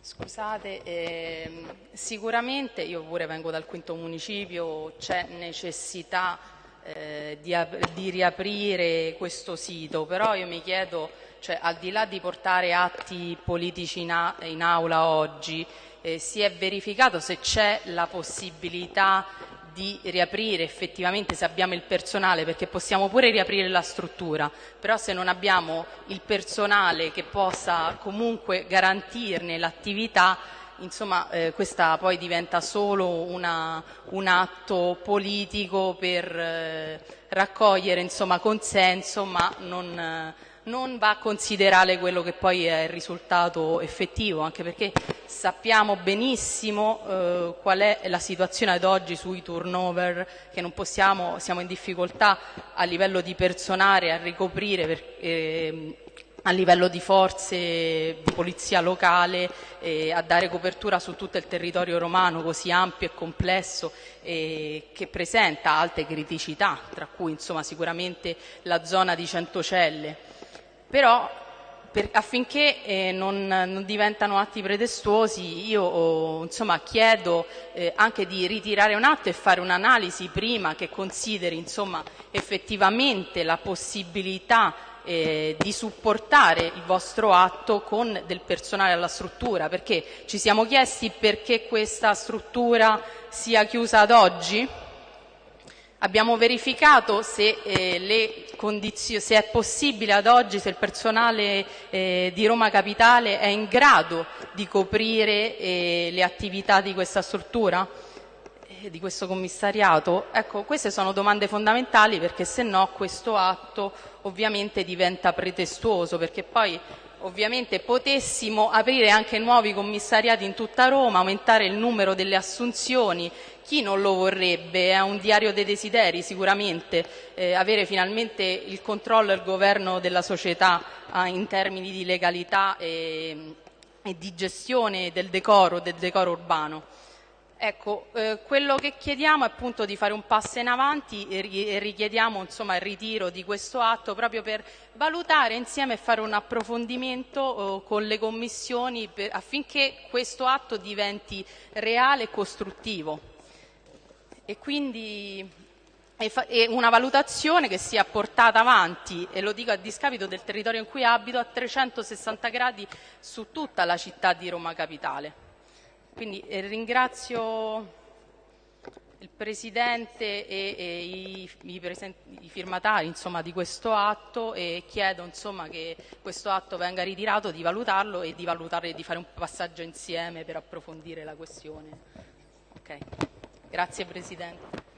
Scusate, ehm, sicuramente io pure vengo dal quinto municipio, c'è necessità eh, di, di, riaprire questo sito, però io mi chiedo, cioè, al di là di portare atti politici in, in aula oggi, eh, si è verificato se c'è la possibilità di riaprire effettivamente se abbiamo il personale, perché possiamo pure riaprire la struttura, però se non abbiamo il personale che possa comunque garantirne l'attività, insomma eh, questa poi diventa solo una, un atto politico per eh, raccogliere insomma, consenso, ma non, eh, non va a considerare quello che poi è il risultato effettivo, anche perché sappiamo benissimo eh, qual è la situazione ad oggi sui turnover, che non possiamo, siamo in difficoltà a livello di personale a ricoprire per, eh, a livello di forze di polizia locale eh, a dare copertura su tutto il territorio romano così ampio e complesso eh, che presenta alte criticità, tra cui insomma, sicuramente la zona di Centocelle. Però per, affinché eh, non, non, diventano atti pretestuosi io insomma, chiedo eh, anche di ritirare un atto e fare un'analisi prima che consideri insomma, effettivamente la possibilità eh, di supportare il vostro atto con del personale alla struttura, perché ci siamo chiesti perché questa struttura sia chiusa ad oggi? Abbiamo verificato se, eh, se, è possibile ad oggi, se il personale eh, di Roma Capitale è in grado di coprire eh, le attività di questa struttura, eh, di questo commissariato. Ecco, queste sono domande fondamentali perché se no questo atto ovviamente diventa pretestuoso, perché poi ovviamente potessimo aprire anche nuovi commissariati in tutta Roma, aumentare il numero delle assunzioni, chi non lo vorrebbe? È un diario dei desideri sicuramente, eh, avere finalmente il controllo e il governo della società eh, in termini di legalità e, e di gestione del decoro, del decoro urbano. Ecco, eh, quello che chiediamo è appunto di fare un passo in avanti e, richiediamo insomma, il ritiro di questo atto proprio per valutare insieme e fare un approfondimento eh, con le commissioni per, affinché questo atto diventi reale e costruttivo. E quindi e una valutazione che sia portata avanti, e lo dico a discapito del territorio in cui abito, a 360 gradi su tutta la città di Roma Capitale. Quindi eh, ringrazio il Presidente e, e i, i, i, firmatari insomma, di questo atto e chiedo insomma, che questo atto venga ritirato, di valutarlo e di valutare di fare un passaggio insieme per approfondire la questione. Okay. Grazie Presidente.